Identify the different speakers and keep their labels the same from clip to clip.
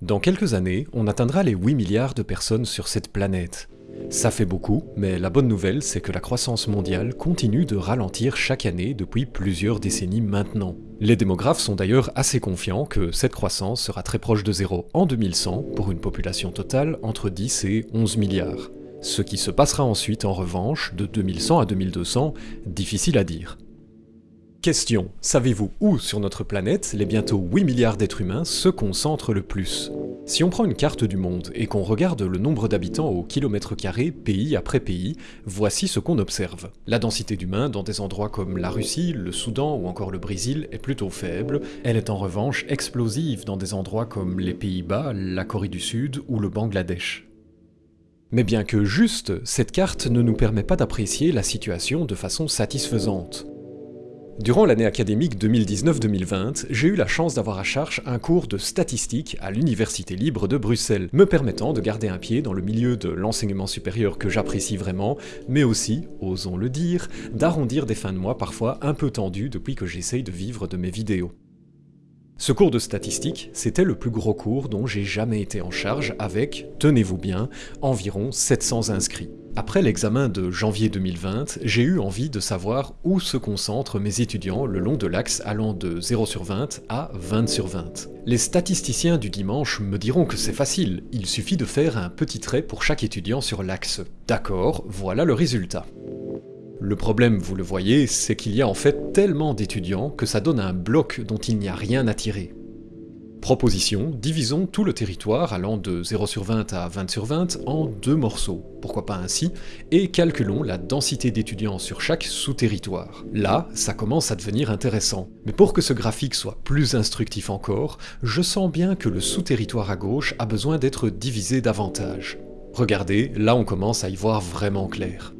Speaker 1: Dans quelques années, on atteindra les 8 milliards de personnes sur cette planète. Ça fait beaucoup, mais la bonne nouvelle c'est que la croissance mondiale continue de ralentir chaque année depuis plusieurs décennies maintenant. Les démographes sont d'ailleurs assez confiants que cette croissance sera très proche de zéro en 2100 pour une population totale entre 10 et 11 milliards. Ce qui se passera ensuite en revanche, de 2100 à 2200, difficile à dire. Question, savez-vous où sur notre planète les bientôt 8 milliards d'êtres humains se concentrent le plus? Si on prend une carte du monde et qu'on regarde le nombre d'habitants au kilomètre carré pays après pays, voici ce qu'on observe. La densité d'humains dans des endroits comme la Russie, le Soudan ou encore le Brésil est plutôt faible, elle est en revanche explosive dans des endroits comme les Pays-Bas, la Corée du Sud ou le Bangladesh. Mais bien que juste, cette carte ne nous permet pas d'apprécier la situation de façon satisfaisante. Durant l'année académique 2019-2020, j'ai eu la chance d'avoir à charge un cours de statistique à l'Université libre de Bruxelles, me permettant de garder un pied dans le milieu de l'enseignement supérieur que j'apprécie vraiment, mais aussi, osons le dire, d'arrondir des fins de mois parfois un peu tendues depuis que j'essaye de vivre de mes vidéos. Ce cours de statistique, c'était le plus gros cours dont j'ai jamais été en charge avec, tenez-vous bien, environ 700 inscrits. Après l'examen de janvier 2020, j'ai eu envie de savoir où se concentrent mes étudiants le long de l'axe allant de 0 sur 20 à 20 sur 20. Les statisticiens du dimanche me diront que c'est facile, il suffit de faire un petit trait pour chaque étudiant sur l'axe. D'accord, voilà le résultat. Le problème, vous le voyez, c'est qu'il y a en fait tellement d'étudiants que ça donne un bloc dont il n'y a rien à tirer. Proposition, divisons tout le territoire allant de 0 sur 20 à 20 sur 20 en deux morceaux, pourquoi pas ainsi, et calculons la densité d'étudiants sur chaque sous-territoire. Là, ça commence à devenir intéressant. Mais pour que ce graphique soit plus instructif encore, je sens bien que le sous-territoire à gauche a besoin d'être divisé davantage. Regardez, là on commence à y voir vraiment clair.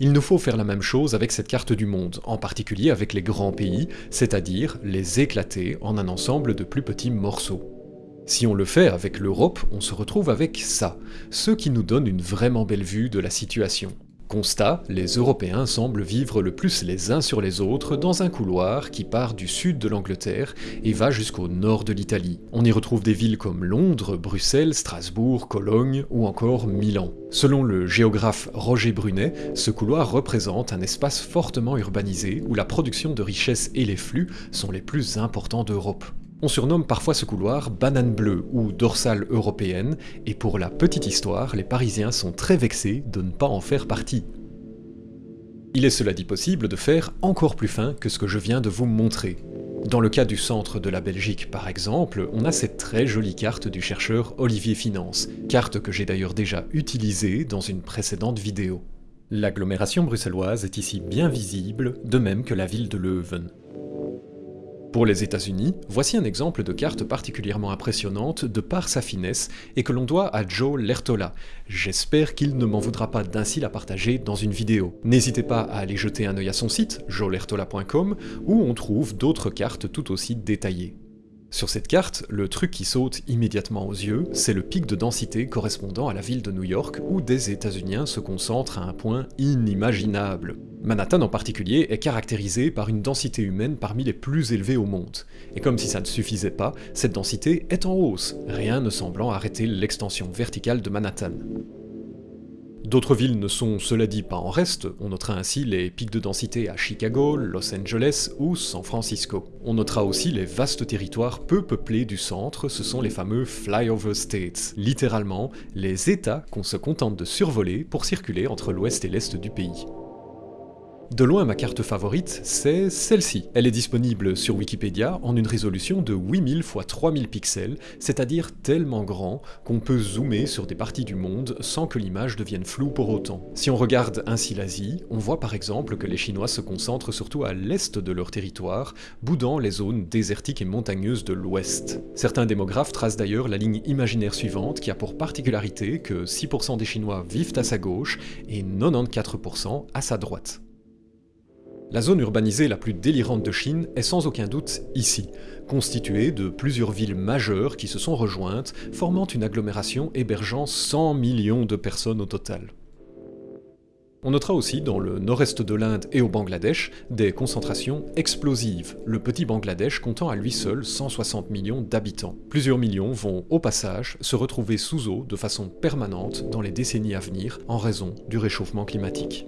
Speaker 1: Il nous faut faire la même chose avec cette carte du monde, en particulier avec les grands pays, c'est-à-dire les éclater en un ensemble de plus petits morceaux. Si on le fait avec l'Europe, on se retrouve avec ça, ce qui nous donne une vraiment belle vue de la situation. Constat, les Européens semblent vivre le plus les uns sur les autres dans un couloir qui part du sud de l'Angleterre et va jusqu'au nord de l'Italie. On y retrouve des villes comme Londres, Bruxelles, Strasbourg, Cologne ou encore Milan. Selon le géographe Roger Brunet, ce couloir représente un espace fortement urbanisé où la production de richesses et les flux sont les plus importants d'Europe. On surnomme parfois ce couloir banane bleue ou dorsale européenne, et pour la petite histoire, les Parisiens sont très vexés de ne pas en faire partie. Il est cela dit possible de faire encore plus fin que ce que je viens de vous montrer. Dans le cas du centre de la Belgique par exemple, on a cette très jolie carte du chercheur Olivier Finance, carte que j'ai d'ailleurs déjà utilisée dans une précédente vidéo. L'agglomération bruxelloise est ici bien visible, de même que la ville de Leuven. Pour les États-Unis, voici un exemple de carte particulièrement impressionnante de par sa finesse et que l'on doit à Joe Lertola. J'espère qu'il ne m'en voudra pas d'ainsi la partager dans une vidéo. N'hésitez pas à aller jeter un œil à son site, joelertola.com, où on trouve d'autres cartes tout aussi détaillées. Sur cette carte, le truc qui saute immédiatement aux yeux, c'est le pic de densité correspondant à la ville de New York où des États-Unis se concentrent à un point inimaginable. Manhattan en particulier est caractérisé par une densité humaine parmi les plus élevées au monde. Et comme si ça ne suffisait pas, cette densité est en hausse, rien ne semblant arrêter l'extension verticale de Manhattan. D'autres villes ne sont cela dit pas en reste, on notera ainsi les pics de densité à Chicago, Los Angeles ou San Francisco. On notera aussi les vastes territoires peu peuplés du centre, ce sont les fameux flyover states, littéralement les états qu'on se contente de survoler pour circuler entre l'ouest et l'est du pays. De loin ma carte favorite, c'est celle-ci. Elle est disponible sur Wikipédia en une résolution de 8000 x 3000 pixels, c'est-à-dire tellement grand qu'on peut zoomer sur des parties du monde sans que l'image devienne floue pour autant. Si on regarde ainsi l'Asie, on voit par exemple que les Chinois se concentrent surtout à l'est de leur territoire, boudant les zones désertiques et montagneuses de l'ouest. Certains démographes tracent d'ailleurs la ligne imaginaire suivante qui a pour particularité que 6% des Chinois vivent à sa gauche et 94% à sa droite. La zone urbanisée la plus délirante de Chine est sans aucun doute ici, constituée de plusieurs villes majeures qui se sont rejointes, formant une agglomération hébergeant 100 millions de personnes au total. On notera aussi dans le nord-est de l'Inde et au Bangladesh des concentrations explosives, le petit Bangladesh comptant à lui seul 160 millions d'habitants. Plusieurs millions vont au passage se retrouver sous eau de façon permanente dans les décennies à venir en raison du réchauffement climatique.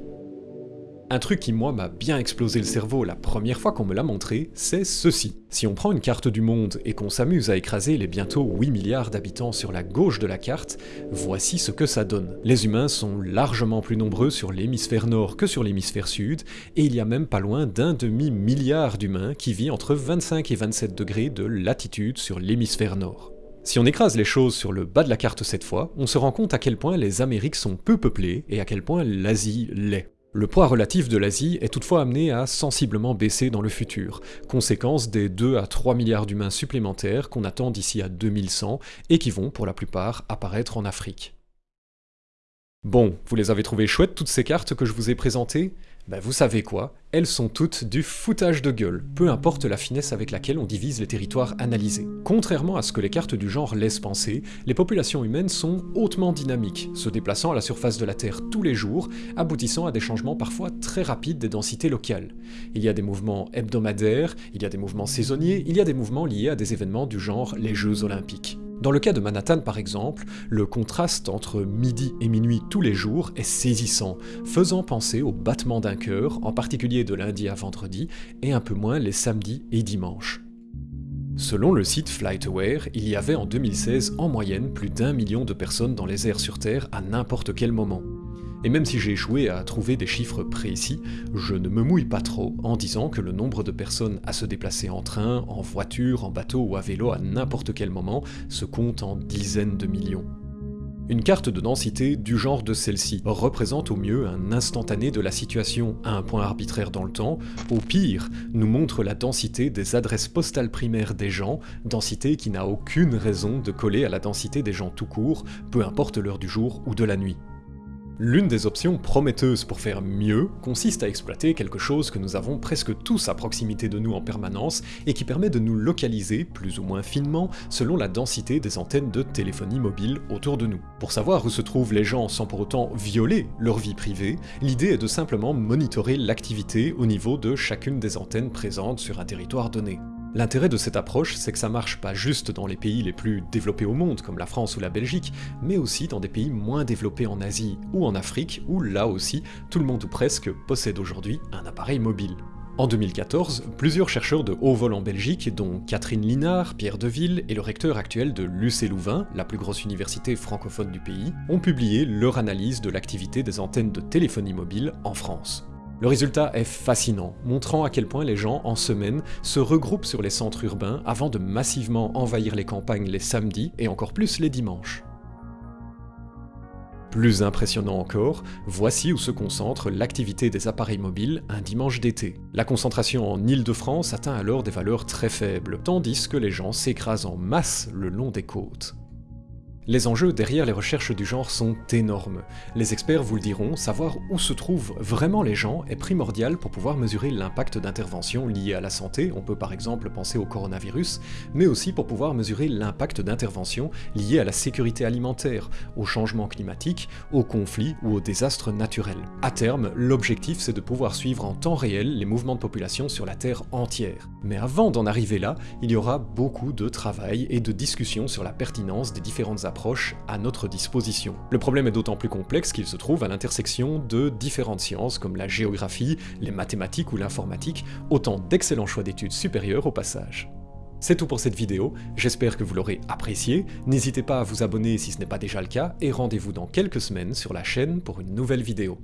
Speaker 1: Un truc qui moi m'a bien explosé le cerveau la première fois qu'on me l'a montré, c'est ceci. Si on prend une carte du monde et qu'on s'amuse à écraser les bientôt 8 milliards d'habitants sur la gauche de la carte, voici ce que ça donne. Les humains sont largement plus nombreux sur l'hémisphère nord que sur l'hémisphère sud, et il y a même pas loin d'un demi-milliard d'humains qui vit entre 25 et 27 degrés de latitude sur l'hémisphère nord. Si on écrase les choses sur le bas de la carte cette fois, on se rend compte à quel point les Amériques sont peu peuplées et à quel point l'Asie l'est. Le poids relatif de l'Asie est toutefois amené à sensiblement baisser dans le futur, conséquence des 2 à 3 milliards d'humains supplémentaires qu'on attend d'ici à 2100 et qui vont pour la plupart apparaître en Afrique. Bon, vous les avez trouvées chouettes toutes ces cartes que je vous ai présentées? Ben vous savez quoi, elles sont toutes du foutage de gueule, peu importe la finesse avec laquelle on divise les territoires analysés. Contrairement à ce que les cartes du genre laissent penser, les populations humaines sont hautement dynamiques, se déplaçant à la surface de la Terre tous les jours, aboutissant à des changements parfois très rapides des densités locales. Il y a des mouvements hebdomadaires, il y a des mouvements saisonniers, il y a des mouvements liés à des événements du genre les Jeux Olympiques. Dans le cas de Manhattan par exemple, le contraste entre midi et minuit tous les jours est saisissant, faisant penser au battement d'un cœur, en particulier de lundi à vendredi, et un peu moins les samedis et dimanches. Selon le site FlightAware, il y avait en 2016 en moyenne plus d'un million de personnes dans les airs sur Terre à n'importe quel moment. Et même si j'ai échoué à trouver des chiffres précis, je ne me mouille pas trop en disant que le nombre de personnes à se déplacer en train, en voiture, en bateau ou à vélo à n'importe quel moment se compte en dizaines de millions. Une carte de densité du genre de celle-ci représente au mieux un instantané de la situation à un point arbitraire dans le temps, au pire nous montre la densité des adresses postales primaires des gens, densité qui n'a aucune raison de coller à la densité des gens tout court, peu importe l'heure du jour ou de la nuit. L'une des options prometteuses pour faire mieux consiste à exploiter quelque chose que nous avons presque tous à proximité de nous en permanence et qui permet de nous localiser, plus ou moins finement, selon la densité des antennes de téléphonie mobile autour de nous. Pour savoir où se trouvent les gens sans pour autant violer leur vie privée, l'idée est de simplement monitorer l'activité au niveau de chacune des antennes présentes sur un territoire donné. L'intérêt de cette approche, c'est que ça marche pas juste dans les pays les plus développés au monde, comme la France ou la Belgique, mais aussi dans des pays moins développés en Asie ou en Afrique, où là aussi, tout le monde ou presque possède aujourd'hui un appareil mobile. En 2014, plusieurs chercheurs de haut vol en Belgique, dont Catherine Linard, Pierre Deville et le recteur actuel de l'UC Louvain, la plus grosse université francophone du pays, ont publié leur analyse de l'activité des antennes de téléphonie mobile en France. Le résultat est fascinant, montrant à quel point les gens, en semaine, se regroupent sur les centres urbains avant de massivement envahir les campagnes les samedis et encore plus les dimanches. Plus impressionnant encore, voici où se concentre l'activité des appareils mobiles un dimanche d'été. La concentration en Île-de-France atteint alors des valeurs très faibles, tandis que les gens s'écrasent en masse le long des côtes. Les enjeux derrière les recherches du genre sont énormes. Les experts vous le diront, savoir où se trouvent vraiment les gens est primordial pour pouvoir mesurer l'impact d'interventions liées à la santé, on peut par exemple penser au coronavirus, mais aussi pour pouvoir mesurer l'impact d'interventions liées à la sécurité alimentaire, au changement climatique, aux conflits ou aux désastres naturels. À terme, l'objectif c'est de pouvoir suivre en temps réel les mouvements de population sur la Terre entière. Mais avant d'en arriver là, il y aura beaucoup de travail et de discussions sur la pertinence des différentes approches à notre disposition. Le problème est d'autant plus complexe qu'il se trouve à l'intersection de différentes sciences comme la géographie, les mathématiques ou l'informatique, autant d'excellents choix d'études supérieures au passage. C'est tout pour cette vidéo, j'espère que vous l'aurez apprécié, n'hésitez pas à vous abonner si ce n'est pas déjà le cas, et rendez-vous dans quelques semaines sur la chaîne pour une nouvelle vidéo.